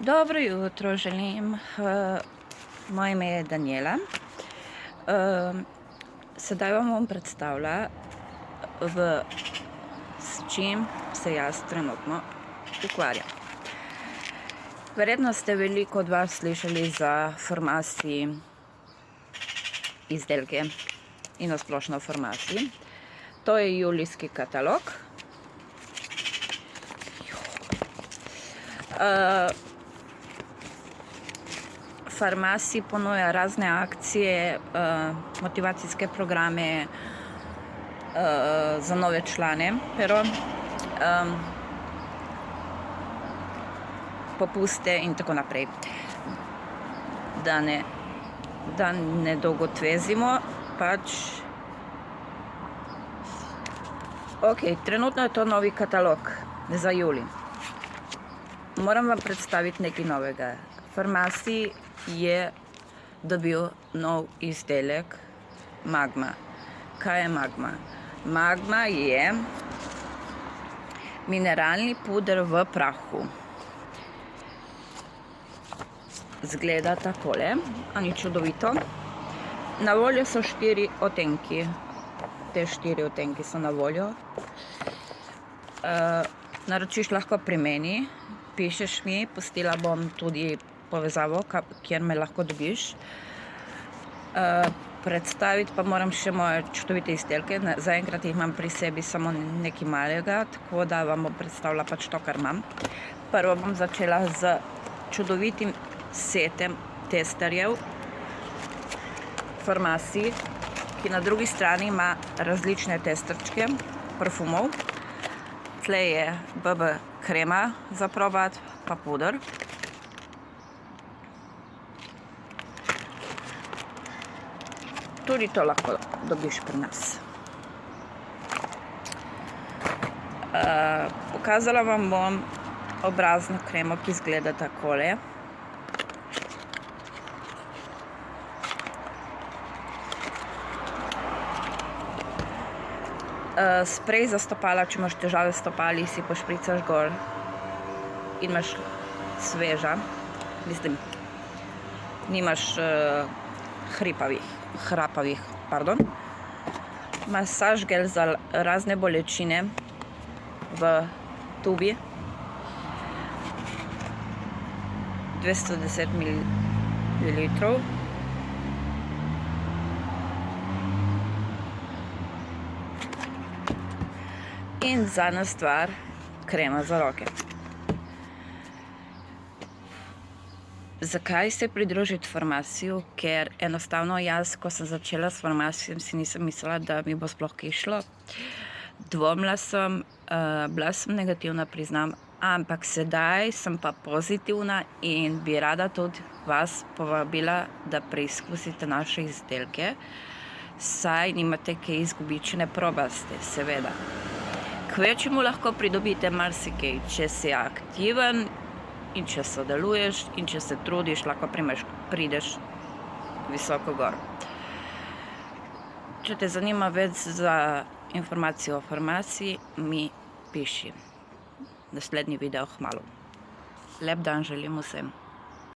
Dobro jutro želim. Eh, moje ime je Daniela. Eh, sedaj vam bom predstavila, v, s čim se jaz trenutno ukvarjam. Verjetno ste veliko od vas slišali za formaciji izdelke in nasplošno formaciji. To je julijski katalog. Uh, farmaciji ponuja razne akcije, uh, motivacijske programe uh, za nove člane, pero popuste in tako naprej. Da ne, da ne dolgotvezimo, pač. Ok, trenutno je to novi katalog za juli. Moram vam predstaviti nekaj novega. Farmaciji je dobil nov izdelek magma. Kaj je magma? Magma je mineralni puder v prahu. Zgleda takole, a ni čudovito. Na voljo so štiri otenki. Te štiri otenki so na voljo. Uh, naročiš lahko pri meni, pišeš mi, pustila bom tudi povezavo, kjer me lahko dobiš. Uh, predstaviti pa moram še moje čudovite izdelke. Zaenkrat jih imam pri sebi samo nekaj malega, tako da vam bom predstavila pač to, kar imam. Prvo bom začela z čudovitim setem testerjev farmaciji, ki na drugi strani ima različne testerčke parfumov. Tle je BB krema za probat, pa puder. Tudi to lahko dobiš pri nas. Uh, pokazala vam bom obrazno kremo, ki izgleda takole. Uh, sprej za stopala, če imaš težave s stopali, si pošpricaš gor in imaš sveža, mislim, nimaš uh, hripavih hrapavih, pardon. Masaž gel za razne bolečine v tubi. 210 ml. In zadnja stvar, krema za roke. Zakaj se pridružiti farmaciju? Ker enostavno jaz, ko sem začela s farmacijo, si nisem mislila, da mi bo sploh kaj šlo. Dvomila sem, uh, bila sem negativna, priznam, ampak sedaj sem pa pozitivna in bi rada tudi vas povabila, da preizkusite naše izdelke, saj nimate kaj izgubiti, če ne probaste, seveda. Kvečemu lahko pridobite marsikaj, če si aktiven in če sodeluješ in če se trudiš, lahko primeš, prideš visoko gor. Če te zanima več za informacijo o farmaciji, mi piši. Naslednji video hmalo. Lep dan želim vsem.